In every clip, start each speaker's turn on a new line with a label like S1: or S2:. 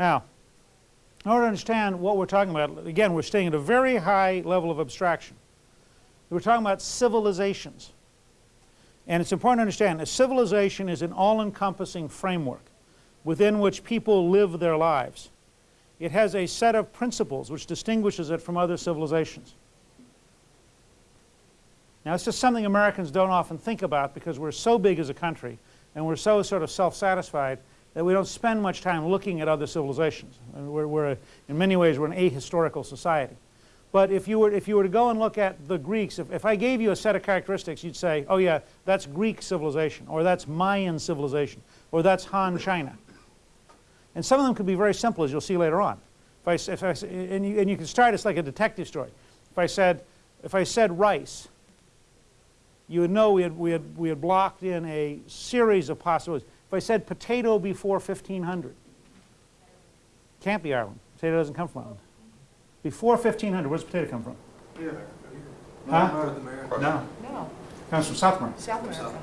S1: Now, in order to understand what we're talking about, again, we're staying at a very high level of abstraction. We're talking about civilizations. And it's important to understand a civilization is an all-encompassing framework within which people live their lives. It has a set of principles which distinguishes it from other civilizations. Now, it's just something Americans don't often think about because we're so big as a country and we're so sort of self-satisfied that we don't spend much time looking at other civilizations. We're, we're, in many ways, we're an ahistorical society. But if you were, if you were to go and look at the Greeks, if, if I gave you a set of characteristics, you'd say, oh yeah, that's Greek civilization, or that's Mayan civilization, or that's Han China. And some of them could be very simple, as you'll see later on. If I, if I, and, you, and you can start, it's like a detective story. If I said, if I said rice, you would know we had, we, had, we had blocked in a series of possibilities. If I said potato before 1500, can't be Ireland. Potato doesn't come from Ireland. Before 1500, where does potato come from?
S2: Yeah.
S1: Huh? No.
S3: No,
S1: comes from South America.
S3: South America.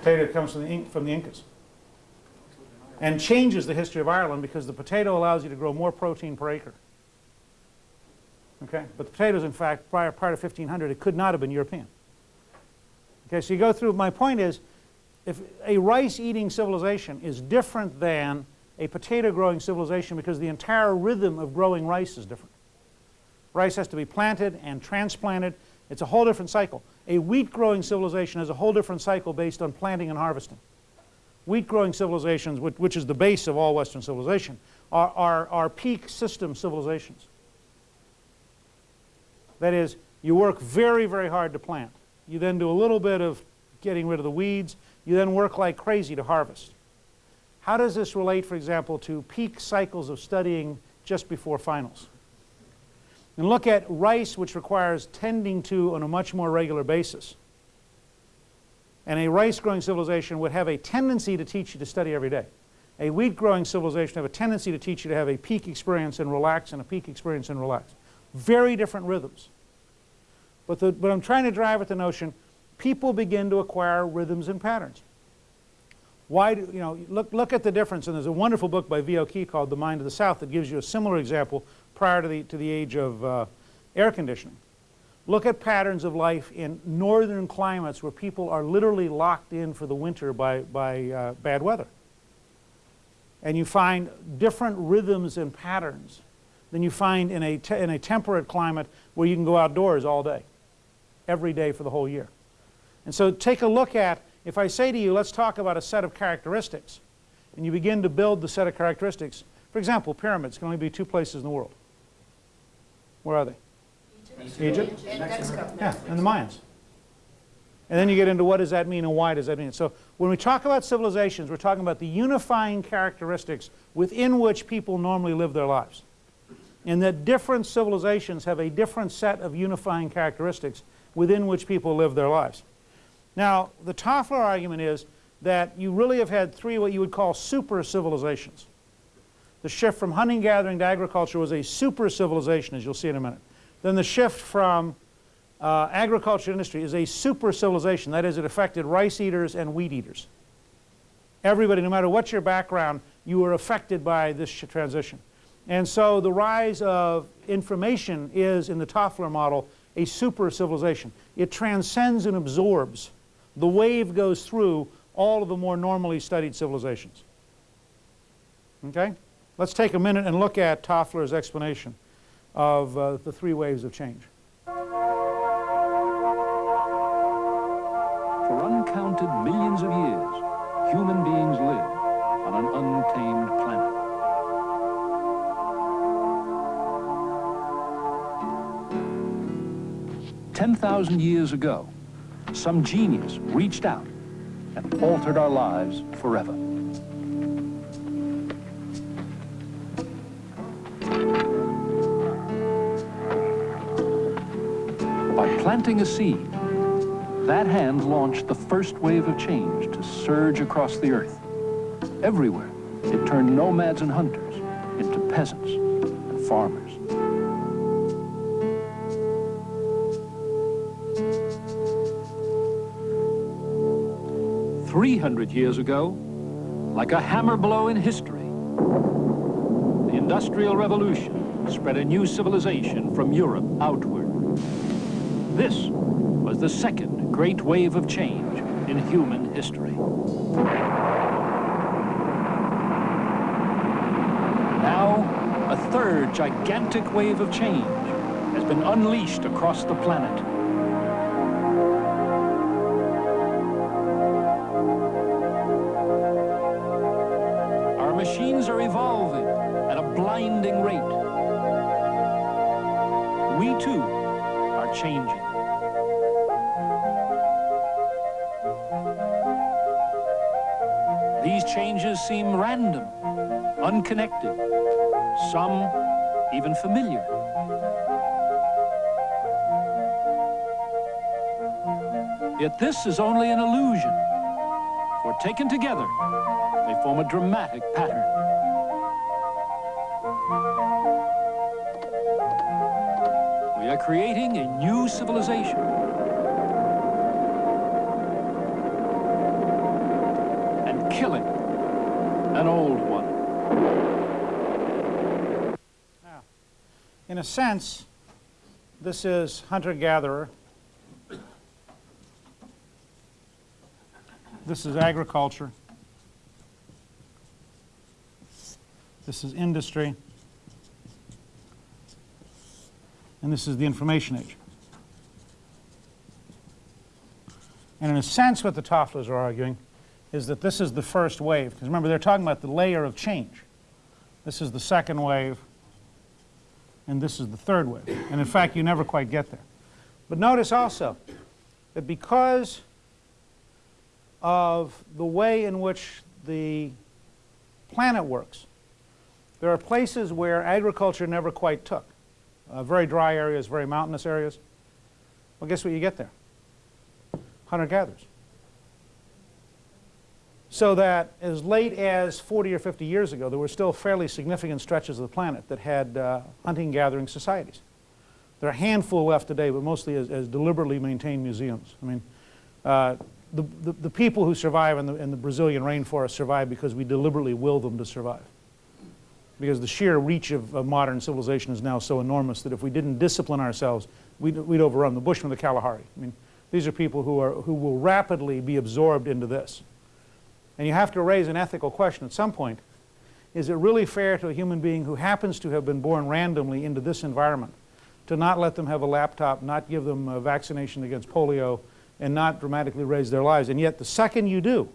S1: Potato comes from the, from the Incas. And changes the history of Ireland because the potato allows you to grow more protein per acre. Okay? But the potatoes, in fact, prior, prior to 1500, it could not have been European. Okay, so you go through, my point is, if a rice-eating civilization is different than a potato-growing civilization because the entire rhythm of growing rice is different. Rice has to be planted and transplanted. It's a whole different cycle. A wheat-growing civilization has a whole different cycle based on planting and harvesting. Wheat-growing civilizations, which, which, is the base of all Western civilization, are, are, are peak system civilizations. That is, you work very, very hard to plant. You then do a little bit of getting rid of the weeds. You then work like crazy to harvest. How does this relate, for example, to peak cycles of studying just before finals? And look at rice, which requires tending to on a much more regular basis. And a rice-growing civilization would have a tendency to teach you to study every day. A wheat-growing civilization have a tendency to teach you to have a peak experience and relax and a peak experience and relax. Very different rhythms. But, the, but I'm trying to drive at the notion people begin to acquire rhythms and patterns. Why do, you know, look, look at the difference, and there's a wonderful book by V.L. Key called The Mind of the South that gives you a similar example prior to the, to the age of uh, air conditioning. Look at patterns of life in northern climates where people are literally locked in for the winter by, by uh, bad weather. And you find different rhythms and patterns than you find in a, in a temperate climate where you can go outdoors all day, every day for the whole year. And so take a look at, if I say to you, let's talk about a set of characteristics, and you begin to build the set of characteristics. For example, pyramids can only be two places in the world. Where are they? Egypt?
S3: And Mexico.
S1: Yeah, and the Mayans. And then you get into what does that mean and why does that mean. So when we talk about civilizations, we're talking about the unifying characteristics within which people normally live their lives. And that different civilizations have a different set of unifying characteristics within which people live their lives. Now, the Toffler argument is that you really have had three what you would call super civilizations. The shift from hunting gathering to agriculture was a super civilization, as you'll see in a minute. Then the shift from uh, agriculture industry is a super civilization. That is, it affected rice eaters and wheat eaters. Everybody, no matter what your background, you were affected by this transition. And so the rise of information is, in the Toffler model, a super civilization. It transcends and absorbs the wave goes through all of the more normally studied civilizations. Okay? Let's take a minute and look at Toffler's explanation of uh, the three waves of change.
S4: For uncounted millions of years, human beings lived on an untamed planet. Ten thousand years ago, some genius reached out and altered our lives forever. By planting a seed, that hand launched the first wave of change to surge across the earth. Everywhere, it turned nomads and hunters into peasants and farmers. 300 years ago, like a hammer blow in history, the Industrial Revolution spread a new civilization from Europe outward. This was the second great wave of change in human history. Now, a third gigantic wave of change has been unleashed across the planet. Too are changing. These changes seem random, unconnected, some even familiar. Yet this is only an illusion, for taken together, they form a dramatic pattern. Are creating a new civilization. And killing an old one.
S1: Now, in a sense, this is hunter-gatherer. This is agriculture. This is industry. And this is the information age. And in a sense, what the Tofflers are arguing is that this is the first wave. Because remember, they're talking about the layer of change. This is the second wave, and this is the third wave. And in fact, you never quite get there. But notice also that because of the way in which the planet works, there are places where agriculture never quite took. Uh, very dry areas, very mountainous areas. Well, guess what you get there? Hunter-gatherers. So that as late as 40 or 50 years ago, there were still fairly significant stretches of the planet that had uh, hunting-gathering societies. There are a handful left today, but mostly as, as deliberately maintained museums. I mean, uh, the, the, the, people who survive in the, in the Brazilian rainforest survive because we deliberately will them to survive. Because the sheer reach of, of modern civilization is now so enormous that if we didn't discipline ourselves, we'd, we'd overrun the Bushmen, the Kalahari. I mean, these are people who, are, who will rapidly be absorbed into this. And you have to raise an ethical question at some point. Is it really fair to a human being who happens to have been born randomly into this environment to not let them have a laptop, not give them a vaccination against polio, and not dramatically raise their lives? And yet the second you do,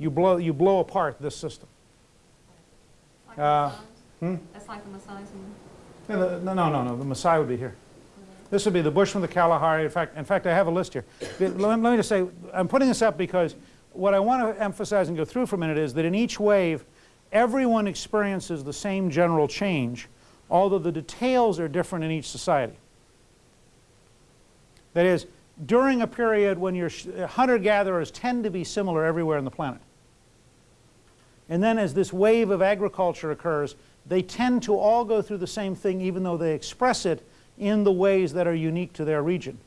S1: you blow, you blow apart this system.
S2: Like
S1: Uh, hmm?
S2: That's like the Maasais
S1: Yeah, the- No, no, no, no, the Maasai would be here. This would be the Bushman, the Kalahari. In fact, in fact, I have a list here. Let me let me just say, I'm putting this up because what I want to emphasize and go through for a minute is that in each wave, everyone experiences the same general change, although the details are different in each society. That is, during a period when your hunter-gatherers tend to be similar everywhere on the planet. And then as this wave of agriculture occurs, they tend to all go through the same thing even though they express it in the ways that are unique to their region.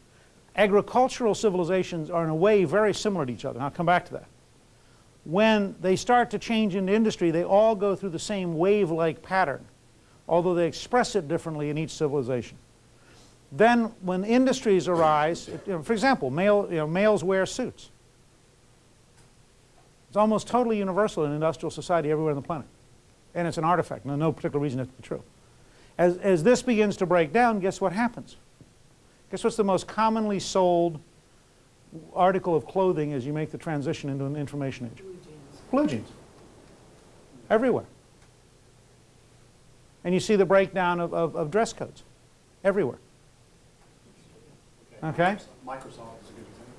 S1: Agricultural civilizations are in a way very similar to each other, and I'll come back to that. When they start to change into industry, they all go through the same wave-like pattern, although they express it differently in each civilization. Then when industries arise, for example, male, you know, males wear suits. It's almost totally universal in industrial society everywhere on the planet. And it's an artifact, no, no particular reason it to be true. As, as this begins to break down, guess what happens? Guess what's the most commonly sold article of clothing as you make the transition into an information age? Blue jeans. Everywhere. And you see the breakdown of, of, of dress codes everywhere. Okay?
S3: Microsoft